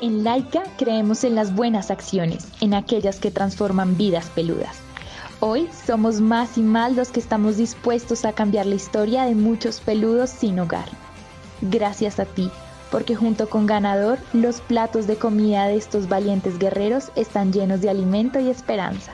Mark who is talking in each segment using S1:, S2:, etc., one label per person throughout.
S1: En Laika creemos en las buenas acciones, en aquellas que transforman vidas peludas. Hoy somos más y más los que estamos dispuestos a cambiar la historia de muchos peludos sin hogar. Gracias a ti, porque junto con Ganador, los platos de comida de estos valientes guerreros están llenos de alimento y esperanza.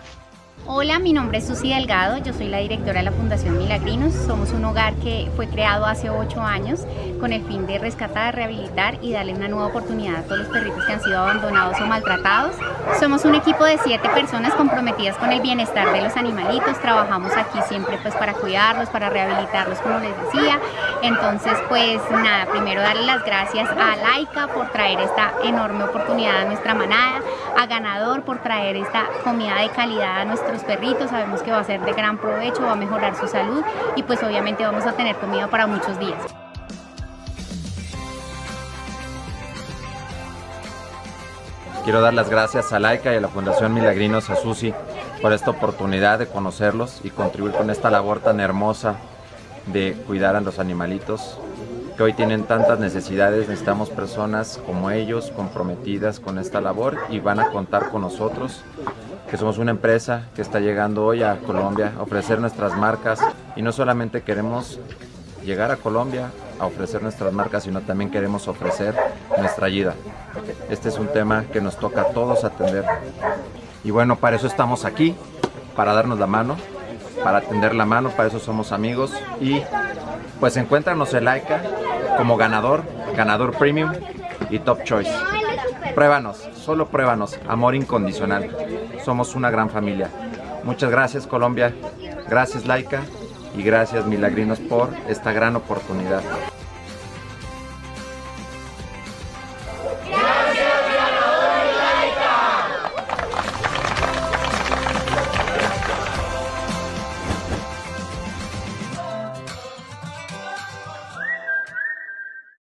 S2: Hola, mi nombre es Susi Delgado, yo soy la directora de la Fundación Milagrinos. Somos un hogar que fue creado hace ocho años con el fin de rescatar, rehabilitar y darle una nueva oportunidad a todos los perritos que han sido abandonados o maltratados. Somos un equipo de siete personas comprometidas con el bienestar de los animalitos. Trabajamos aquí siempre pues para cuidarlos, para rehabilitarlos como les decía. Entonces pues nada, primero darle las gracias a Laika por traer esta enorme oportunidad a nuestra manada, a Ganador por traer esta comida de calidad a perritos, sabemos que va a ser de gran provecho, va a mejorar su salud y pues obviamente vamos a tener comida para muchos días.
S3: Quiero dar las gracias a Laika y a la Fundación Milagrinos a Susi por esta oportunidad de conocerlos y contribuir con esta labor tan hermosa de cuidar a los animalitos que hoy tienen tantas necesidades. Necesitamos personas como ellos comprometidas con esta labor y van a contar con nosotros que somos una empresa que está llegando hoy a Colombia a ofrecer nuestras marcas y no solamente queremos llegar a Colombia a ofrecer nuestras marcas, sino también queremos ofrecer nuestra ayuda. Este es un tema que nos toca a todos atender. Y bueno, para eso estamos aquí, para darnos la mano, para atender la mano, para eso somos amigos y pues encuéntranos el Laika como ganador, ganador premium y top choice. Pruébanos, solo pruébanos, amor incondicional. Somos una gran familia. Muchas gracias Colombia, gracias Laika y gracias Milagrinos por esta gran oportunidad.